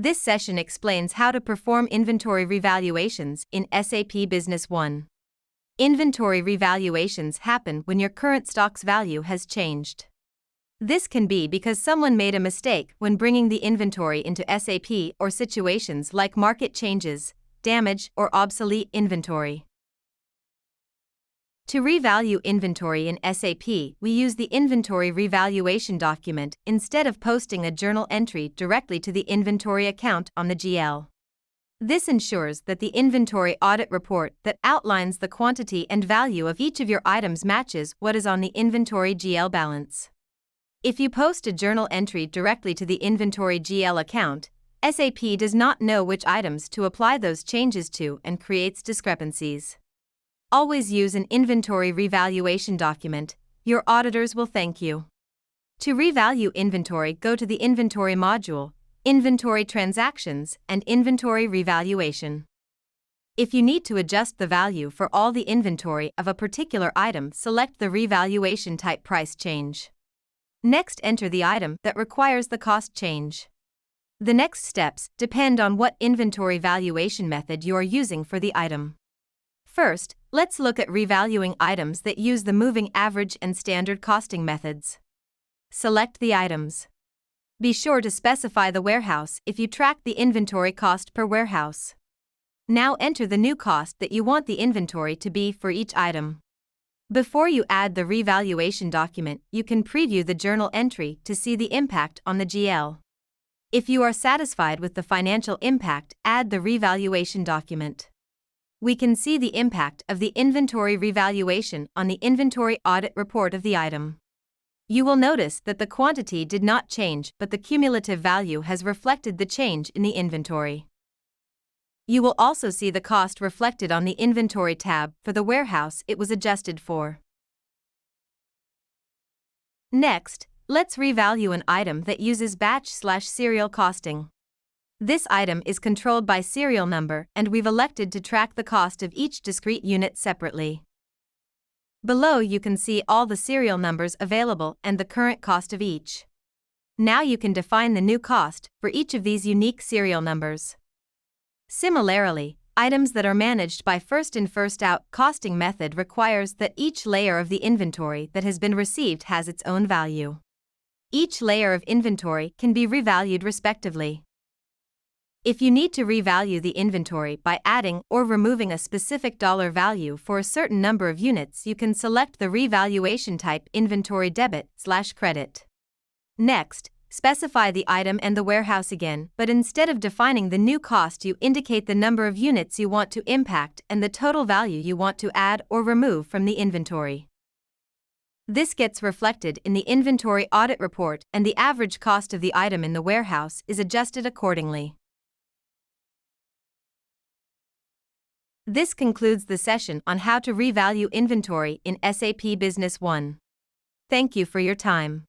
This session explains how to perform inventory revaluations in SAP Business One. Inventory revaluations happen when your current stock's value has changed. This can be because someone made a mistake when bringing the inventory into SAP or situations like market changes, damage, or obsolete inventory. To revalue inventory in SAP, we use the inventory revaluation document instead of posting a journal entry directly to the inventory account on the GL. This ensures that the inventory audit report that outlines the quantity and value of each of your items matches what is on the inventory GL balance. If you post a journal entry directly to the inventory GL account, SAP does not know which items to apply those changes to and creates discrepancies. Always use an inventory revaluation document, your auditors will thank you. To revalue inventory, go to the Inventory module, Inventory Transactions, and Inventory Revaluation. If you need to adjust the value for all the inventory of a particular item, select the revaluation type price change. Next, enter the item that requires the cost change. The next steps depend on what inventory valuation method you are using for the item. First, let's look at revaluing items that use the moving average and standard costing methods. Select the items. Be sure to specify the warehouse if you track the inventory cost per warehouse. Now enter the new cost that you want the inventory to be for each item. Before you add the revaluation document, you can preview the journal entry to see the impact on the GL. If you are satisfied with the financial impact, add the revaluation document we can see the impact of the inventory revaluation on the inventory audit report of the item. You will notice that the quantity did not change, but the cumulative value has reflected the change in the inventory. You will also see the cost reflected on the Inventory tab for the warehouse it was adjusted for. Next, let's revalue an item that uses batch slash serial costing. This item is controlled by serial number and we've elected to track the cost of each discrete unit separately. Below you can see all the serial numbers available and the current cost of each. Now you can define the new cost for each of these unique serial numbers. Similarly, items that are managed by first in first out costing method requires that each layer of the inventory that has been received has its own value. Each layer of inventory can be revalued respectively. If you need to revalue the inventory by adding or removing a specific dollar value for a certain number of units, you can select the revaluation type inventory debit slash credit. Next, specify the item and the warehouse again, but instead of defining the new cost, you indicate the number of units you want to impact and the total value you want to add or remove from the inventory. This gets reflected in the inventory audit report, and the average cost of the item in the warehouse is adjusted accordingly. This concludes the session on how to revalue inventory in SAP Business One. Thank you for your time.